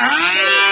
Ah!